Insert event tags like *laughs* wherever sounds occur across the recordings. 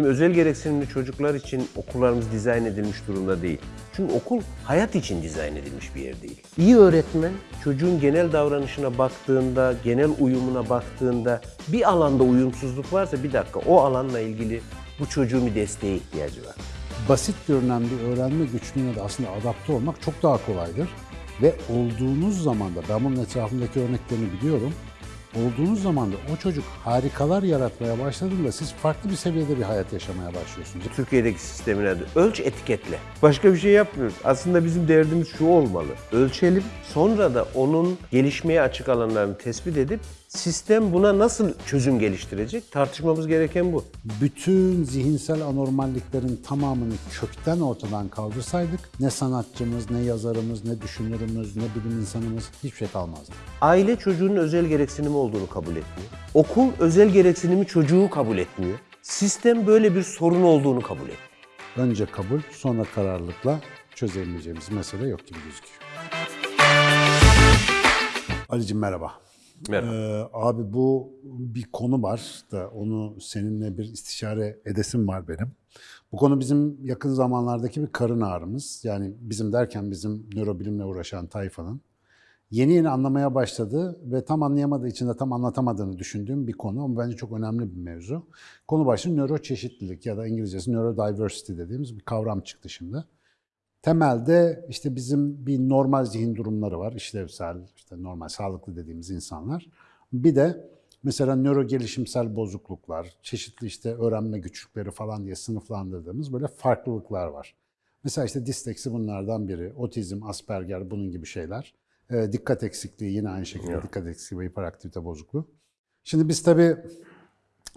Şimdi özel gereksinimli çocuklar için okullarımız dizayn edilmiş durumda değil. Çünkü okul hayat için dizayn edilmiş bir yer değil. İyi öğretmen çocuğun genel davranışına baktığında, genel uyumuna baktığında bir alanda uyumsuzluk varsa bir dakika o alanla ilgili bu çocuğun bir desteğe ihtiyacı var. Basit görünen bir öğrenme güçlüğüne de aslında adapte olmak çok daha kolaydır. Ve olduğunuz zaman da, ben bunun etrafındaki örneklerini biliyorum, olduğunuz zaman da o çocuk harikalar yaratmaya başladığında siz farklı bir seviyede bir hayat yaşamaya başlıyorsunuz. Türkiye'deki sistemin adı ölç etiketle. Başka bir şey yapmıyoruz. Aslında bizim derdimiz şu olmalı. Ölçelim sonra da onun gelişmeye açık alanlarını tespit edip sistem buna nasıl çözüm geliştirecek tartışmamız gereken bu. bütün zihinsel anormalliklerin tamamını kökten ortadan kaldırsaydık ne sanatçımız, ne yazarımız, ne düşünürümüz, ne bilim insanımız hiçbir şey kalmazdı. Aile çocuğunun özel gereksinimi olduğunu kabul etmiyor. Okul özel gereksinimi çocuğu kabul etmiyor. Sistem böyle bir sorun olduğunu kabul etmiyor. Önce kabul, sonra kararlılıkla çözebileceğimiz mesele yok gibi gözüküyor. Ali'cim merhaba. Merhaba. Ee, abi bu bir konu var da onu seninle bir istişare edesim var benim. Bu konu bizim yakın zamanlardaki bir karın ağrımız. Yani bizim derken bizim nörobilimle uğraşan tayfanın. Yeni yeni anlamaya başladı ve tam anlayamadığı için de tam anlatamadığını düşündüğüm bir konu ama bence çok önemli bir mevzu. Konu başlığı nöroçeşitlilik ya da İngilizcesi neurodiversity dediğimiz bir kavram çıktı şimdi. Temelde işte bizim bir normal zihin durumları var. işlevsel, işte normal, sağlıklı dediğimiz insanlar. Bir de mesela nöro gelişimsel bozukluklar, çeşitli işte öğrenme güçlükleri falan diye sınıflandırdığımız böyle farklılıklar var. Mesela işte disleksi bunlardan biri, otizm, asperger bunun gibi şeyler. Ee, dikkat eksikliği yine aynı şekilde Evet. dikkat eksikliği ve hiperaktivite bozukluğu. Şimdi biz tabii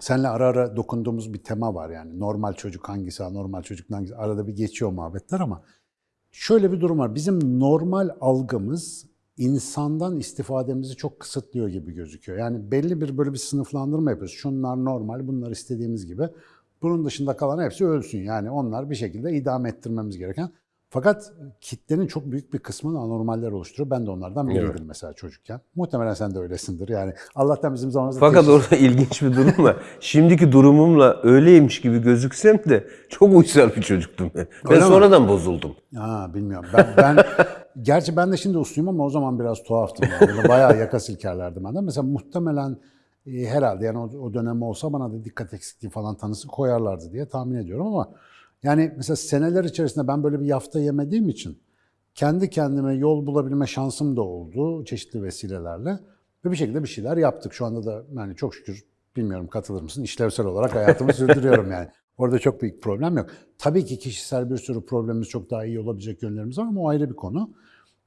Seninle ara ara dokunduğumuz bir tema var yani. Normal çocuk hangisi, anormal çocuk hangisi? Arada bir geçiyor muhabbetler ama şöyle bir durum var. Bizim normal algımız insandan istifademizi çok kısıtlıyor gibi gözüküyor. Yani belli bir böyle bir sınıflandırma yapıyoruz. Şunlar normal, bunlar istediğimiz gibi. Bunun dışında kalan hepsi ölsün. Yani onlar bir şekilde idame ettirmemiz gereken. Fakat kitlenin çok büyük bir kısmını anormaller oluşturuyor. Ben de onlardan biriydim Evet. mesela çocukken. Muhtemelen sen de öylesindir. Yani Allah'tan bizim zamanımızda Fakat teşhis- orada ilginç bir durum var. Şimdiki durumumla öyleymiş gibi gözüksem de çok uysal bir çocuktum ben. Ben Öyle mi? sonradan bozuldum. Ha bilmiyorum. Ben, ben *laughs* gerçi ben de şimdi usluyum ama o zaman biraz tuhaftım. Yani. Bayağı yaka silkerlerdim ben de. Mesela muhtemelen e, herhalde yani o, o dönem olsa bana da dikkat eksikliği falan tanısı koyarlardı diye tahmin ediyorum ama yani mesela seneler içerisinde ben böyle bir yafta yemediğim için kendi kendime yol bulabilme şansım da oldu çeşitli vesilelerle ve bir şekilde bir şeyler yaptık. Şu anda da yani çok şükür bilmiyorum katılır mısın işlevsel olarak hayatımı *laughs* sürdürüyorum yani. Orada çok büyük problem yok. Tabii ki kişisel bir sürü problemimiz çok daha iyi olabilecek yönlerimiz var ama o ayrı bir konu.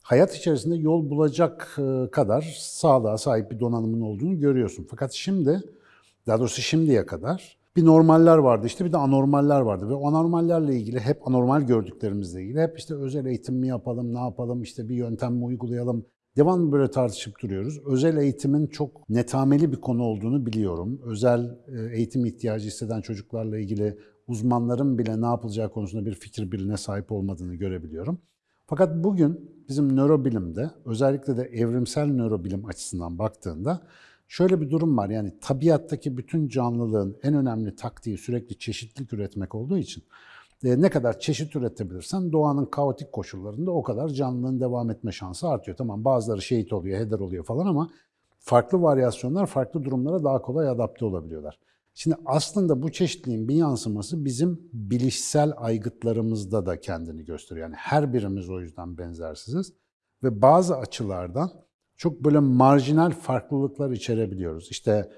Hayat içerisinde yol bulacak e, kadar sağlığa sahip bir donanımın olduğunu görüyorsun. Fakat şimdi, daha doğrusu şimdiye kadar bir normaller vardı işte bir de anormaller vardı ve anormallerle ilgili hep anormal gördüklerimizle ilgili hep işte özel eğitim mi yapalım, ne yapalım, işte bir yöntem mi uygulayalım. Devamlı böyle tartışıp duruyoruz. Özel eğitimin çok netameli bir konu olduğunu biliyorum. Özel e, eğitim ihtiyacı hisseden çocuklarla ilgili uzmanların bile ne yapılacağı konusunda bir fikir birliğine sahip olmadığını görebiliyorum. Fakat bugün bizim nörobilimde özellikle de evrimsel nörobilim açısından baktığında şöyle bir durum var. Yani tabiattaki bütün canlılığın en önemli taktiği sürekli çeşitlilik üretmek olduğu için e, ne kadar çeşit üretebilirsen doğanın kaotik koşullarında o kadar canlılığın devam etme şansı artıyor. Tamam bazıları şehit oluyor, heder oluyor falan ama farklı varyasyonlar farklı durumlara daha kolay adapte olabiliyorlar. Şimdi aslında bu çeşitliliğin bir yansıması bizim bilişsel aygıtlarımızda da kendini gösteriyor. Yani her birimiz o yüzden benzersiziz ve bazı açılardan çok böyle marjinal farklılıklar içerebiliyoruz. İşte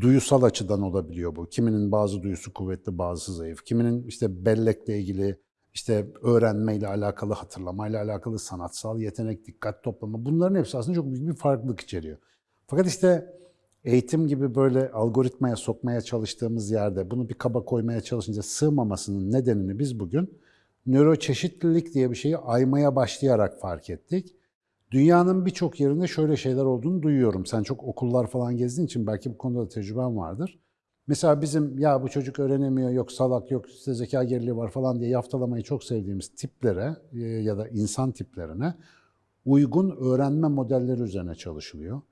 duyusal açıdan olabiliyor bu. Kiminin bazı duyusu kuvvetli, bazısı zayıf. Kiminin işte bellekle ilgili, işte öğrenmeyle alakalı, hatırlamayla alakalı, sanatsal yetenek, dikkat toplama bunların hepsi aslında çok büyük bir farklılık içeriyor. Fakat işte eğitim gibi böyle algoritmaya sokmaya çalıştığımız yerde bunu bir kaba koymaya çalışınca sığmamasının nedenini biz bugün nöroçeşitlilik diye bir şeyi aymaya başlayarak fark ettik. Dünyanın birçok yerinde şöyle şeyler olduğunu duyuyorum. Sen çok okullar falan gezdiğin için belki bu konuda da tecrüben vardır. Mesela bizim ya bu çocuk öğrenemiyor, yok salak, yok işte zeka geriliği var falan diye yaftalamayı çok sevdiğimiz tiplere e, ya da insan tiplerine uygun öğrenme modelleri üzerine çalışılıyor.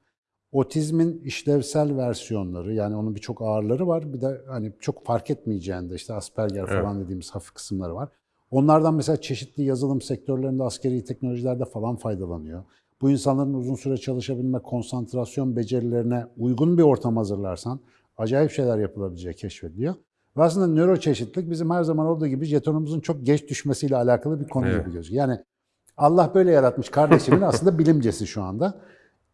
Otizmin işlevsel versiyonları yani onun birçok ağırları var. Bir de hani çok fark etmeyeceğinde işte Asperger falan dediğimiz hafif kısımları var. Onlardan mesela çeşitli yazılım sektörlerinde, askeri teknolojilerde falan faydalanıyor. Bu insanların uzun süre çalışabilme, konsantrasyon becerilerine uygun bir ortam hazırlarsan acayip şeyler yapılabileceği keşfediliyor. Ve aslında nöroçeşitlilik bizim her zaman olduğu gibi jetonumuzun çok geç düşmesiyle alakalı bir konu Evet. gibi gözüküyor. Yani Allah böyle yaratmış kardeşimin *laughs* aslında bilimcesi şu anda.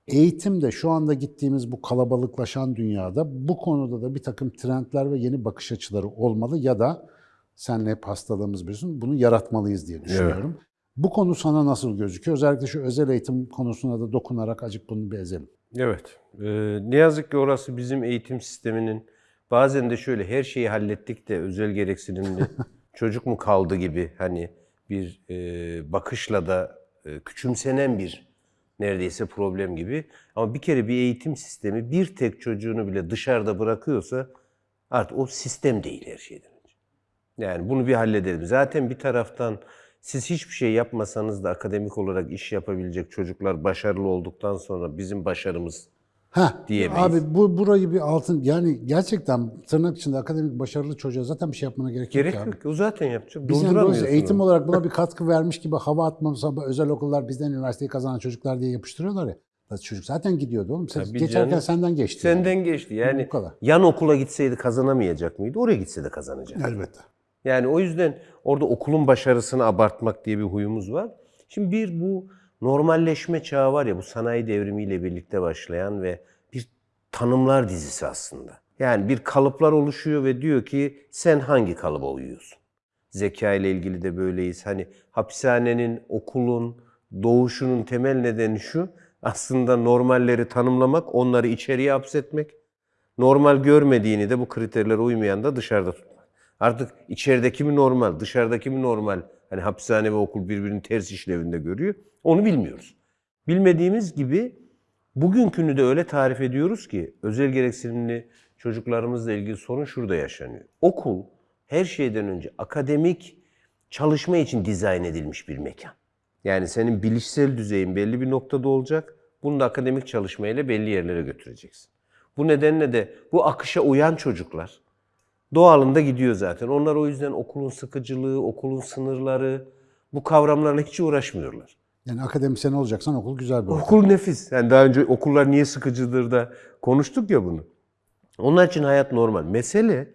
Eğitim de şu anda gittiğimiz bu kalabalıklaşan dünyada bu konuda da bir takım trendler ve yeni bakış açıları olmalı ya da senle hep hastalığımız biliyorsun bunu yaratmalıyız diye düşünüyorum. Bu konu sana nasıl gözüküyor? Özellikle şu özel eğitim konusuna da dokunarak acık bunu bir ezelim. Evet. Ee, ne yazık ki orası bizim eğitim sisteminin bazen de şöyle her şeyi hallettik de özel gereksinimli *laughs* çocuk mu kaldı gibi hani bir e, bakışla da e, küçümsenen bir neredeyse problem gibi. Ama bir kere bir eğitim sistemi bir tek çocuğunu bile dışarıda bırakıyorsa artık o sistem değil her şeyden. Yani bunu bir halledelim. Zaten bir taraftan siz hiçbir şey yapmasanız da akademik olarak iş yapabilecek çocuklar başarılı olduktan sonra bizim başarımız Heh, Diyemeyiz. Abi bu burayı bir altın yani gerçekten tırnak içinde akademik başarılı çocuğa zaten bir şey yapmana gerek, gerek yok. abi. yok. O zaten yapacak. Biz yani eğitim olarak buna bir katkı vermiş gibi hava atmamız özel okullar bizden üniversiteyi kazanan çocuklar diye yapıştırıyorlar ya. Çocuk zaten gidiyordu oğlum. Sen Tabii geçerken canım. senden geçti. yani. Senden geçti. Yani Bu kadar. yan okula gitseydi kazanamayacak mıydı? Oraya gitse de kazanacak. Elbette. Yani o yüzden orada okulun başarısını abartmak diye bir huyumuz var. Şimdi bir bu normalleşme çağı var ya bu sanayi devrimiyle birlikte başlayan ve bir tanımlar dizisi aslında. Yani bir kalıplar oluşuyor ve diyor ki sen hangi kalıba uyuyorsun? Zeka ile ilgili de böyleyiz. Hani hapishanenin, okulun, doğuşunun temel nedeni şu. Aslında normalleri tanımlamak, onları içeriye hapsetmek. Normal görmediğini de bu kriterlere uymayan da dışarıda tutmak. Artık içerideki mi normal, dışarıdaki mi normal? Hani hapishane ve okul birbirini ters işlevinde görüyor. Onu bilmiyoruz. Bilmediğimiz gibi bugünkünü de öyle tarif ediyoruz ki özel gereksinimli çocuklarımızla ilgili sorun şurada yaşanıyor. Okul her şeyden önce akademik çalışma için dizayn edilmiş bir mekan. Yani senin bilişsel düzeyin belli bir noktada olacak. Bunu da akademik çalışmayla belli yerlere götüreceksin. Bu nedenle de bu akışa uyan çocuklar doğalında gidiyor zaten. Onlar o yüzden okulun sıkıcılığı, okulun sınırları bu kavramlarla hiç uğraşmıyorlar. Yani akademisyen olacaksan okul güzel bir okul. Okul nefis. Yani daha önce okullar niye sıkıcıdır da konuştuk ya bunu. Onun için hayat normal. Mesele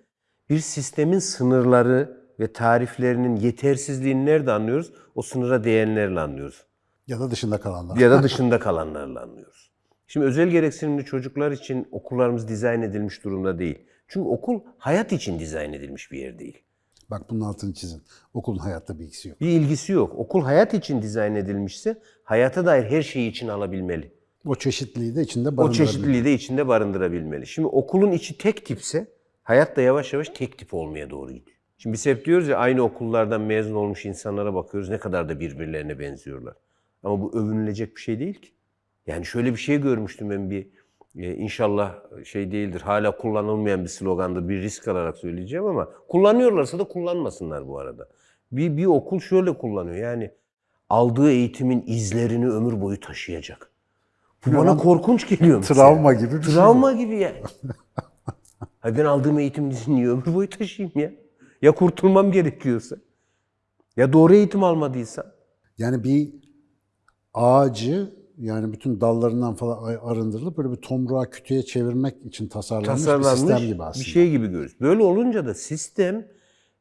bir sistemin sınırları ve tariflerinin yetersizliğini nerede anlıyoruz? O sınıra değenlerle anlıyoruz. Ya da dışında kalanlar. Ya da *laughs* dışında kalanlarla anlıyoruz. Şimdi özel gereksinimli çocuklar için okullarımız dizayn edilmiş durumda değil. Çünkü okul hayat için dizayn edilmiş bir yer değil. Bak bunun altını çizin. Okulun hayatta bir ilgisi yok. Bir ilgisi yok. Okul hayat için dizayn edilmişse hayata dair her şeyi için alabilmeli. O çeşitliliği de içinde O barındırabilir. çeşitliliği de içinde barındırabilmeli. Şimdi okulun içi tek tipse hayat da yavaş yavaş tek tip olmaya doğru gidiyor. Şimdi biz hep diyoruz ya aynı okullardan mezun olmuş insanlara bakıyoruz ne kadar da birbirlerine benziyorlar. Ama bu övünülecek bir şey değil ki. Yani şöyle bir şey görmüştüm ben bir e, inşallah şey değildir hala kullanılmayan bir slogandır bir risk alarak söyleyeceğim ama kullanıyorlarsa da kullanmasınlar bu arada. Bir, bir okul şöyle kullanıyor yani aldığı eğitimin izlerini ömür boyu taşıyacak. Bu bana korkunç geliyor. mesela. Travma gibi bir şey. Travma gibi yani. *laughs* Hayır ben aldığım eğitim niye ömür boyu taşıyayım ya? Ya kurtulmam gerekiyorsa? Ya doğru eğitim almadıysam? Yani bir ağacı yani bütün dallarından falan arındırılıp böyle bir tomruğa kütüğe çevirmek için tasarlanmış, bir Tasarlanmış sistem gibi aslında. bir şey gibi görürüz. Böyle olunca da sistem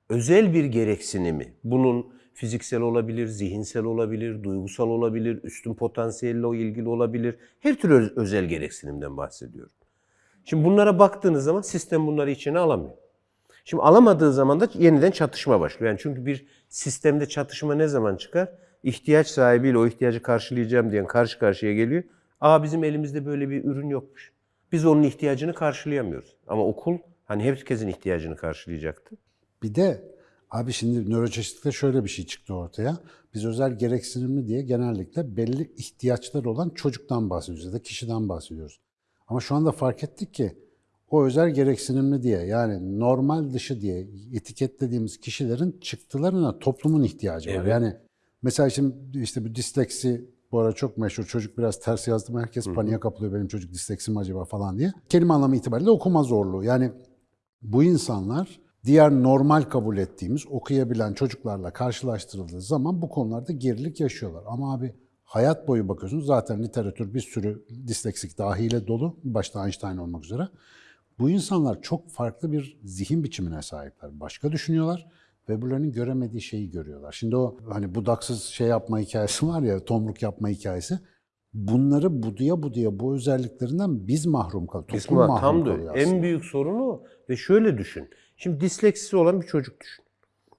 özel bir gereksinimi, bunun fiziksel olabilir, zihinsel olabilir, duygusal olabilir, üstün potansiyelle o ilgili olabilir. Her türlü öz- özel gereksinimden bahsediyorum. Şimdi bunlara baktığınız zaman sistem bunları içine alamıyor. Şimdi alamadığı zaman da yeniden çatışma başlıyor. Yani çünkü bir sistemde çatışma ne zaman çıkar? İhtiyaç sahibiyle o ihtiyacı karşılayacağım diyen karşı karşıya geliyor. Aa bizim elimizde böyle bir ürün yokmuş. Biz onun ihtiyacını karşılayamıyoruz. Ama okul hani herkesin ihtiyacını karşılayacaktı. Bir de abi şimdi nöroçeşitlikte şöyle bir şey çıktı ortaya. Biz özel gereksinimli diye genellikle belli ihtiyaçları olan çocuktan bahsediyoruz ya da kişiden bahsediyoruz. Ama şu anda fark ettik ki o özel gereksinimli diye yani normal dışı diye etiketlediğimiz kişilerin çıktılarına toplumun ihtiyacı var. Evet. Yani mesela şimdi işte bu disleksi bu ara çok meşhur. Çocuk biraz ters yazdı mı herkes paniğe kapılıyor benim çocuk disleksi mi acaba falan diye. Kelime anlamı itibariyle okuma zorluğu. Yani bu insanlar diğer normal kabul ettiğimiz okuyabilen çocuklarla karşılaştırıldığı zaman bu konularda gerilik yaşıyorlar. Ama abi hayat boyu bakıyorsunuz zaten literatür bir sürü disleksik dahiyle dolu. Başta Einstein olmak üzere. Bu insanlar çok farklı bir zihin biçimine sahipler. Başka düşünüyorlar ve öbürlerinin göremediği şeyi görüyorlar. Şimdi o hani budaksız şey yapma hikayesi var ya, tomruk yapma hikayesi. Bunları buduya buduya bu özelliklerinden biz mahrum kalıyoruz. Toplum mahrum tam kalıyor öyle. En aslında. büyük sorunu o. Ve şöyle düşün. Şimdi disleksisi olan bir çocuk düşün.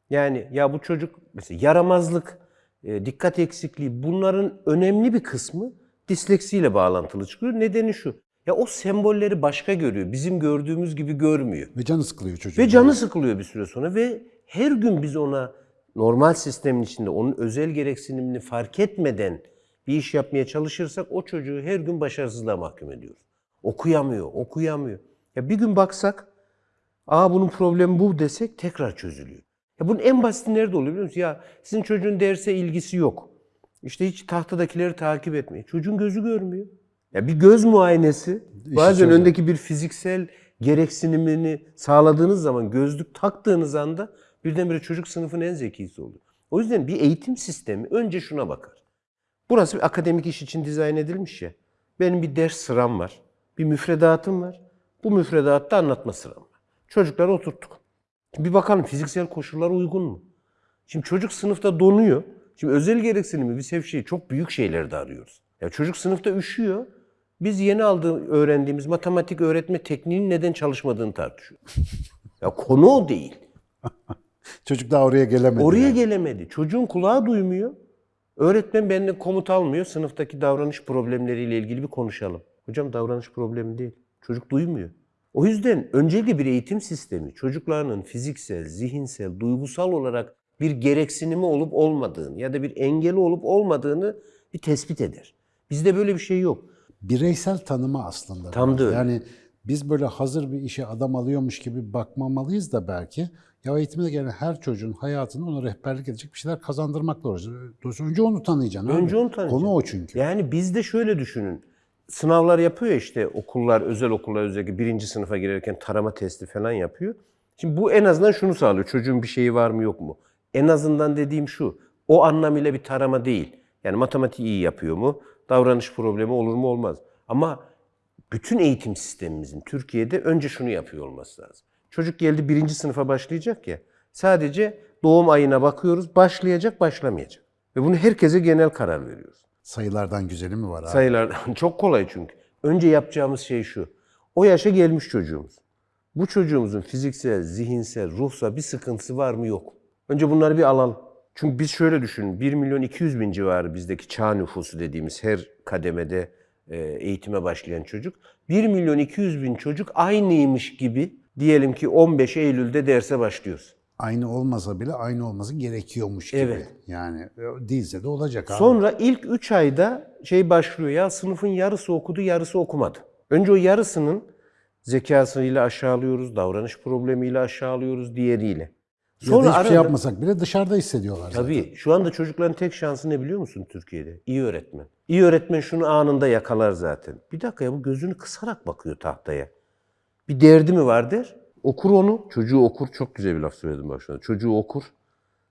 Yani ya bu çocuk mesela yaramazlık, e, dikkat eksikliği bunların önemli bir kısmı disleksiyle bağlantılı çıkıyor. Nedeni şu. Ya o sembolleri başka görüyor. Bizim gördüğümüz gibi görmüyor. Ve canı sıkılıyor çocuğun. Ve canı sıkılıyor bir süre sonra ve her gün biz ona normal sistemin içinde onun özel gereksinimini fark etmeden bir iş yapmaya çalışırsak o çocuğu her gün başarısızlığa mahkum ediyoruz. Okuyamıyor, okuyamıyor. Ya bir gün baksak, aa bunun problemi bu desek tekrar çözülüyor. Ya bunun en basiti nerede oluyor biliyor musun? Ya sizin çocuğun derse ilgisi yok. İşte hiç tahtadakileri takip etmiyor. Çocuğun gözü görmüyor. Ya bir göz muayenesi bazen çözer. öndeki bir fiziksel gereksinimini sağladığınız zaman, gözlük taktığınız anda birdenbire çocuk sınıfın en zekisi oluyor. O yüzden bir eğitim sistemi önce şuna bakar. Burası bir akademik iş için dizayn edilmiş ya. Benim bir ders sıram var. Bir müfredatım var. Bu müfredatta anlatma sıram var. Çocukları oturttuk. Şimdi bir bakalım fiziksel koşullar uygun mu? Şimdi çocuk sınıfta donuyor. Şimdi özel gereksinimi biz hep şey çok büyük şeylerde arıyoruz. Ya çocuk sınıfta üşüyor. Biz yeni aldığı öğrendiğimiz matematik öğretme tekniğinin neden çalışmadığını tartışıyoruz. *laughs* ya konu o değil. *laughs* Çocuk daha oraya gelemedi. Oraya yani. gelemedi. Çocuğun kulağı duymuyor. Öğretmen benden komut almıyor. Sınıftaki davranış problemleriyle ilgili bir konuşalım. Hocam davranış problemi değil. Çocuk duymuyor. O yüzden öncelikle bir eğitim sistemi çocuklarının fiziksel, zihinsel, duygusal olarak bir gereksinimi olup olmadığını ya da bir engeli olup olmadığını bir tespit eder. Bizde böyle bir şey yok. Bireysel tanıma aslında. Tam da öyle. Yani biz böyle hazır bir işe adam alıyormuş gibi bakmamalıyız da belki. Ya eğitimde gelen her çocuğun hayatını ona rehberlik edecek bir şeyler kazandırmakla. Dolayısıyla önce onu tanıyacaksın. Önce abi. onu tanıyacaksın. Konu o çünkü. Yani bizde şöyle düşünün. Sınavlar yapıyor ya işte okullar, özel okullar özellikle birinci sınıfa girerken tarama testi falan yapıyor. Şimdi bu en azından şunu sağlıyor. Çocuğun bir şeyi var mı yok mu? En azından dediğim şu. O anlamıyla bir tarama değil. Yani matematik iyi yapıyor mu? Davranış problemi olur mu olmaz. Ama bütün eğitim sistemimizin Türkiye'de önce şunu yapıyor olması lazım. Çocuk geldi birinci sınıfa başlayacak ya. Sadece doğum ayına bakıyoruz. Başlayacak, başlamayacak. Ve bunu herkese genel karar veriyoruz. Sayılardan güzeli mi var abi? Sayılardan *laughs* çok kolay çünkü. Önce yapacağımız şey şu. O yaşa gelmiş çocuğumuz. Bu çocuğumuzun fiziksel, zihinsel, ruhsal bir sıkıntısı var mı yok. Önce bunları bir alalım. Çünkü biz şöyle düşünün. 1 milyon 200 bin civarı bizdeki çağ nüfusu dediğimiz her kademede e, eğitime başlayan çocuk. 1 milyon 200 bin çocuk aynıymış gibi diyelim ki 15 Eylül'de derse başlıyoruz. Aynı olmasa bile aynı olması gerekiyormuş gibi. Evet. Yani e, değilse de olacak abi. Sonra ilk 3 ayda şey başlıyor ya sınıfın yarısı okudu yarısı okumadı. Önce o yarısının zekasıyla aşağılıyoruz, davranış problemiyle aşağılıyoruz diğeriyle. Ya da hiçbir şey yapmasak bile dışarıda hissediyorlar zaten. Tabii şu anda çocukların tek şansı ne biliyor musun Türkiye'de? İyi öğretmen. İyi öğretmen şunu anında yakalar zaten. Bir dakika ya bu gözünü kısarak bakıyor tahtaya. Bir derdi mi var der. Okur onu. Çocuğu okur. Çok güzel bir laf söyledim bak şu anda. Çocuğu okur.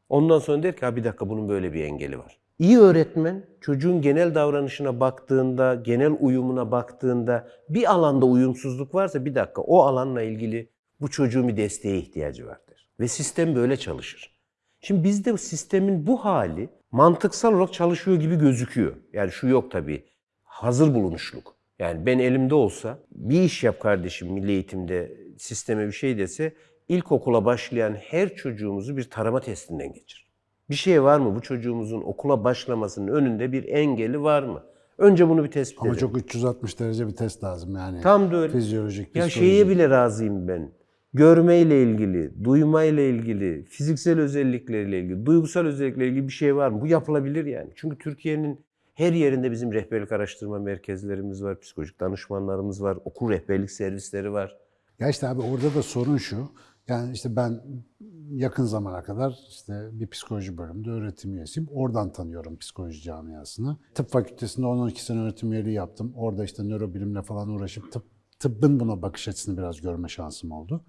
Ondan sonra der ki ha bir dakika bunun böyle bir engeli var. İyi öğretmen çocuğun genel davranışına baktığında, genel uyumuna baktığında bir alanda uyumsuzluk varsa bir dakika o alanla ilgili bu çocuğun bir desteğe ihtiyacı vardır. Ve sistem böyle çalışır. Şimdi bizde sistemin bu hali mantıksal olarak çalışıyor gibi gözüküyor. Yani şu yok tabii. Hazır bulunuşluk. Yani ben elimde olsa bir iş yap kardeşim milli eğitimde sisteme bir şey dese ilkokula başlayan her çocuğumuzu bir tarama testinden geçir. Bir şey var mı? Bu çocuğumuzun okula başlamasının önünde bir engeli var mı? Önce bunu bir tespit Ama edelim. çok 360 derece bir test lazım yani. Tam da öyle. Fizyolojik, Ya psikolojik. şeye bile razıyım ben. Görmeyle ilgili, duymayla ilgili, fiziksel özellikleriyle ilgili, duygusal özelliklerle ilgili bir şey var mı? Bu yapılabilir yani. Çünkü Türkiye'nin her yerinde bizim rehberlik araştırma merkezlerimiz var, psikolojik danışmanlarımız var, okul rehberlik servisleri var. Ya işte abi orada da sorun şu. Yani işte ben yakın zamana kadar işte bir psikoloji bölümünde öğretim üyesiyim. Oradan tanıyorum psikoloji camiasını. Tıp fakültesinde 10-12 sene öğretim üyeliği yaptım. Orada işte nörobilimle falan uğraşıp tıp, tıbbın buna bakış açısını biraz görme şansım oldu.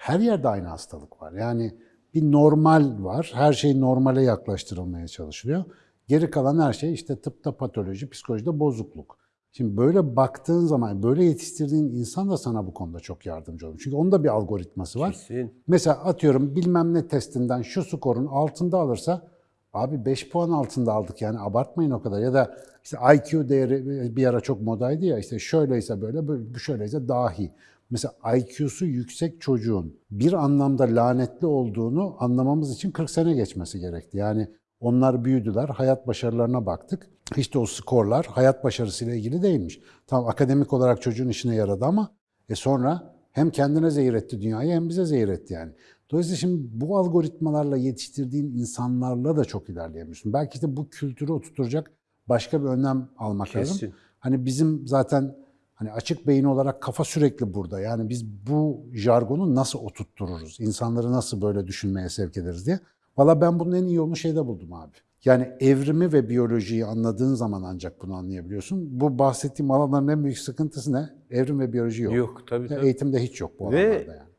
Her yerde aynı hastalık var. Yani bir normal var. Her şey normale yaklaştırılmaya çalışılıyor. Geri kalan her şey işte tıpta patoloji, psikolojide bozukluk. Şimdi böyle baktığın zaman, böyle yetiştirdiğin insan da sana bu konuda çok yardımcı olur. Çünkü onun da bir algoritması var. Kesin. Mesela atıyorum bilmem ne testinden şu skorun altında alırsa abi 5 puan altında aldık yani abartmayın o kadar. Ya da işte IQ değeri bir ara çok modaydı ya işte şöyleyse böyle, bu şöyleyse dahi. Mesela IQ'su yüksek çocuğun bir anlamda lanetli olduğunu anlamamız için 40 sene geçmesi gerekti. Yani onlar büyüdüler, hayat başarılarına baktık. İşte o skorlar hayat başarısıyla ilgili değilmiş. Tamam akademik olarak çocuğun işine yaradı ama e sonra hem kendine zehir etti dünyayı hem bize zehir etti yani. Dolayısıyla şimdi bu algoritmalarla yetiştirdiğin insanlarla da çok ilerleyemiyorsun. Belki işte bu kültürü oturtacak başka bir önlem almak Kesin. lazım. Hani bizim zaten hani açık beyin olarak kafa sürekli burada. Yani biz bu jargonu nasıl oturttururuz? İnsanları nasıl böyle düşünmeye sevk ederiz diye. Valla ben bunun en iyi yolunu şeyde buldum abi. Yani evrimi ve biyolojiyi anladığın zaman ancak bunu anlayabiliyorsun. Bu bahsettiğim alanların en büyük sıkıntısı ne? Evrim ve biyoloji yok. Yok tabii tabii. Eğitimde hiç yok bu Ve- alanlarda yani.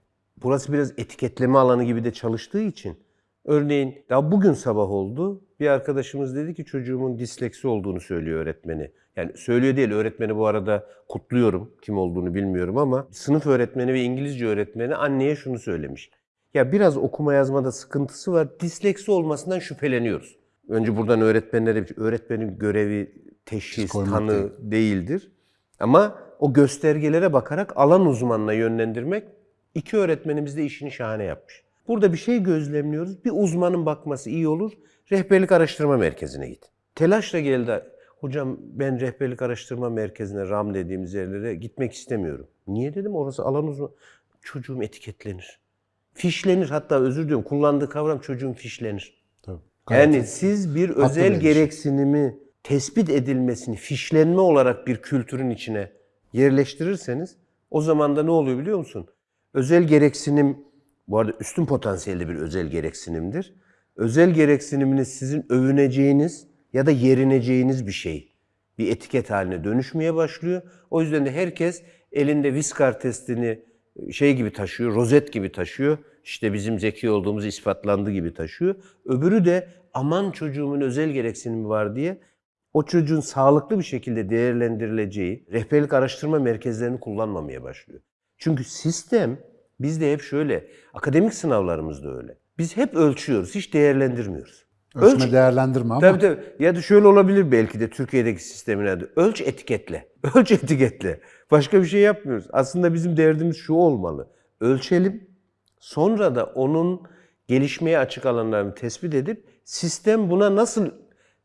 Burası biraz etiketleme alanı gibi de çalıştığı için. Örneğin daha bugün sabah oldu. Bir arkadaşımız dedi ki çocuğumun disleksi olduğunu söylüyor öğretmeni. Yani söylüyor değil öğretmeni bu arada kutluyorum. Kim olduğunu bilmiyorum ama sınıf öğretmeni ve İngilizce öğretmeni anneye şunu söylemiş. Ya biraz okuma yazmada sıkıntısı var. Disleksi olmasından şüpheleniyoruz. Önce buradan öğretmenlere bir öğretmenin görevi teşhis, tanı değil. değildir. Ama o göstergelere bakarak alan uzmanına yönlendirmek iki öğretmenimiz de işini şahane yapmış. Burada bir şey gözlemliyoruz. Bir uzmanın bakması iyi olur. Rehberlik araştırma merkezine git. Telaşla geldi. Hocam ben rehberlik araştırma merkezine RAM dediğimiz yerlere gitmek istemiyorum. Niye dedim orası alan uzman. Çocuğum etiketlenir. Fişlenir hatta özür diliyorum. Kullandığı kavram çocuğum fişlenir. Tabii. Yani siz bir özel bir gereksinimi tespit edilmesini fişlenme olarak bir kültürün içine yerleştirirseniz o zaman da ne oluyor biliyor musun? Özel gereksinim bu arada üstün potansiyelde bir özel gereksinimdir. Özel gereksiniminiz sizin övüneceğiniz ya da yerineceğiniz bir şey. Bir etiket haline dönüşmeye başlıyor. O yüzden de herkes elinde Viskar testini şey gibi taşıyor, rozet gibi taşıyor. İşte bizim zeki olduğumuz ispatlandı gibi taşıyor. Öbürü de aman çocuğumun özel gereksinimi var diye o çocuğun sağlıklı bir şekilde değerlendirileceği rehberlik araştırma merkezlerini kullanmamaya başlıyor. Çünkü sistem bizde hep şöyle, akademik sınavlarımızda öyle. Biz hep ölçüyoruz, hiç değerlendirmiyoruz. Ölçme Ölç- değerlendirme ama Tabii tabii. Ya da şöyle olabilir belki de Türkiye'deki sistemin adı. Ölç etiketle. *laughs* Ölç etiketle. Başka bir şey yapmıyoruz. Aslında bizim derdimiz şu olmalı. Ölçelim. Sonra da onun gelişmeye açık alanlarını tespit edip sistem buna nasıl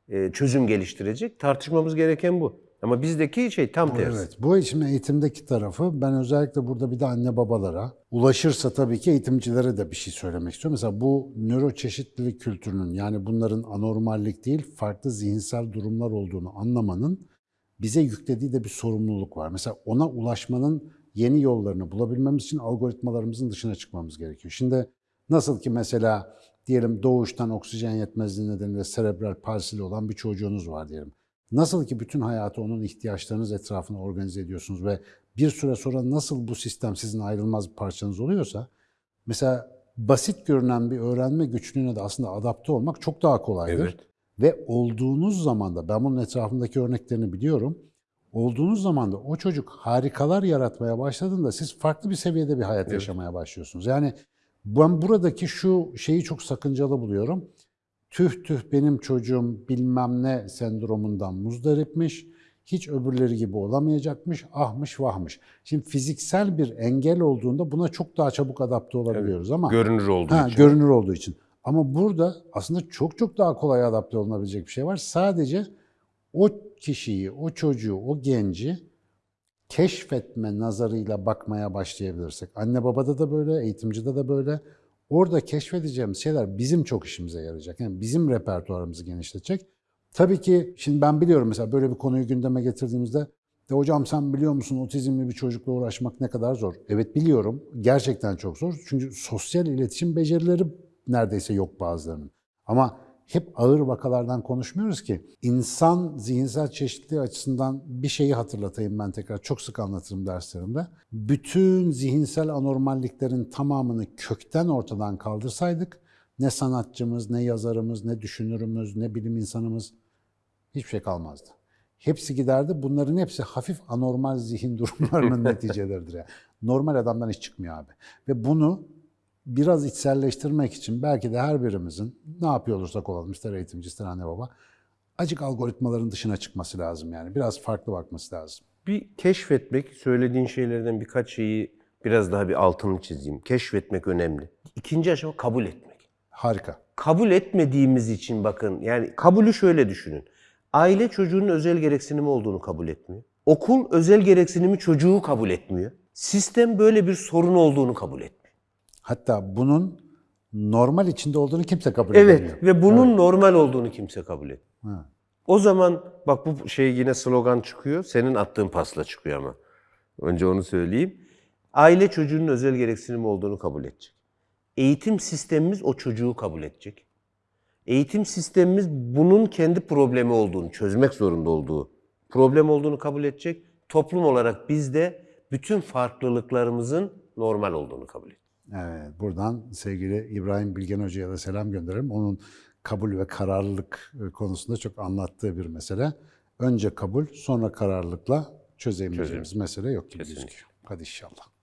e, çözüm geliştirecek? Tartışmamız gereken bu. Ama bizdeki şey tam tersi. Evet, bu şimdi eğitimdeki tarafı ben özellikle burada bir de anne babalara ulaşırsa tabii ki eğitimcilere de bir şey söylemek istiyorum. Mesela bu nöroçeşitlilik kültürünün yani bunların anormallik değil farklı zihinsel durumlar olduğunu anlamanın bize yüklediği de bir sorumluluk var. Mesela ona ulaşmanın yeni yollarını bulabilmemiz için algoritmalarımızın dışına çıkmamız gerekiyor. Şimdi nasıl ki mesela diyelim doğuştan oksijen yetmezliği nedeniyle serebral palsili olan bir çocuğunuz var diyelim. Nasıl ki bütün hayatı onun ihtiyaçlarınız etrafına organize ediyorsunuz ve bir süre sonra nasıl bu sistem sizin ayrılmaz bir parçanız oluyorsa, mesela basit görünen bir öğrenme güçlüğüne de aslında adapte olmak çok daha kolaydır. Evet. Ve olduğunuz zaman da, ben bunun etrafındaki örneklerini biliyorum, olduğunuz zaman da o çocuk harikalar yaratmaya başladığında siz farklı bir seviyede bir hayat yaşamaya başlıyorsunuz. Yani ben buradaki şu şeyi çok sakıncalı buluyorum tüh tüh benim çocuğum bilmem ne sendromundan muzdaripmiş, hiç öbürleri gibi olamayacakmış, ahmış vahmış. Şimdi fiziksel bir engel olduğunda buna çok daha çabuk adapte olabiliyoruz ama Görünür olduğu ha, için. görünür olduğu için. Ama burada aslında çok çok daha kolay adapte olunabilecek bir şey var. Sadece o kişiyi, o çocuğu, o genci keşfetme nazarıyla bakmaya başlayabilirsek. Anne babada da böyle, eğitimcide de böyle. Orada keşfedeceğimiz şeyler bizim çok işimize yarayacak. Yani bizim repertuarımızı genişletecek. Tabii ki şimdi ben biliyorum mesela böyle bir konuyu gündeme getirdiğimizde De hocam sen biliyor musun otizmli bir çocukla uğraşmak ne kadar zor? Evet biliyorum. Gerçekten çok zor. Çünkü sosyal iletişim becerileri neredeyse yok bazılarının. Ama hep ağır vakalardan konuşmuyoruz ki. İnsan zihinsel çeşitliliği açısından bir şeyi hatırlatayım ben tekrar. Çok sık anlatırım derslerimde. Bütün zihinsel anormalliklerin tamamını kökten ortadan kaldırsaydık ne sanatçımız, ne yazarımız, ne düşünürümüz, ne bilim insanımız hiçbir şey kalmazdı. Hepsi giderdi. Bunların hepsi hafif anormal zihin durumlarının *laughs* neticeleridir. Yani. Normal adamdan hiç çıkmıyor abi. Ve bunu biraz içselleştirmek için belki de her birimizin ne yapıyor olursak olalım, ister eğitimci, ister anne baba, acık algoritmaların dışına çıkması lazım yani. Biraz farklı bakması lazım. Bir keşfetmek, söylediğin şeylerden birkaç şeyi biraz daha bir altını çizeyim. Keşfetmek önemli. İkinci aşama kabul etmek. Harika. Kabul etmediğimiz için bakın, yani kabulü şöyle düşünün. Aile çocuğunun özel gereksinimi olduğunu kabul etmiyor. Okul özel gereksinimi çocuğu kabul etmiyor. Sistem böyle bir sorun olduğunu kabul etmiyor. Hatta bunun normal içinde olduğunu kimse kabul Evet edemiyor. ve bunun normal olduğunu kimse kabul etmiyor. Ha. O zaman bak bu şey yine slogan çıkıyor. Senin attığın pasla çıkıyor ama. Önce onu söyleyeyim. Aile çocuğunun özel gereksinimi olduğunu kabul edecek. Eğitim sistemimiz o çocuğu kabul edecek. Eğitim sistemimiz bunun kendi problemi olduğunu, çözmek zorunda olduğu problem olduğunu kabul edecek. Toplum olarak biz de bütün farklılıklarımızın normal olduğunu kabul edeceğiz. Evet, buradan sevgili İbrahim Bilgen Hoca'ya da selam gönderirim. Onun kabul ve kararlılık e, konusunda çok anlattığı bir mesele. Önce kabul, sonra kararlılıkla çözemeyeceğimiz mesele yok gibi gözüküyor. Hadi inşallah.